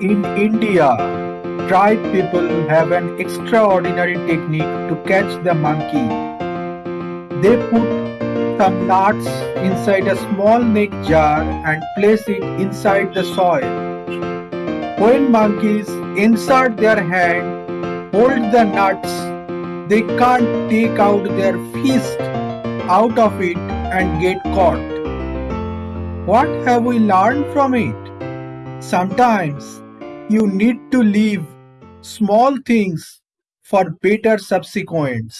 In India, tribe people have an extraordinary technique to catch the monkey. They put some nuts inside a small neck jar and place it inside the soil. When monkeys insert their hand, hold the nuts, they can't take out their fist out of it and get caught. What have we learned from it? Sometimes you need to leave small things for better subsequents.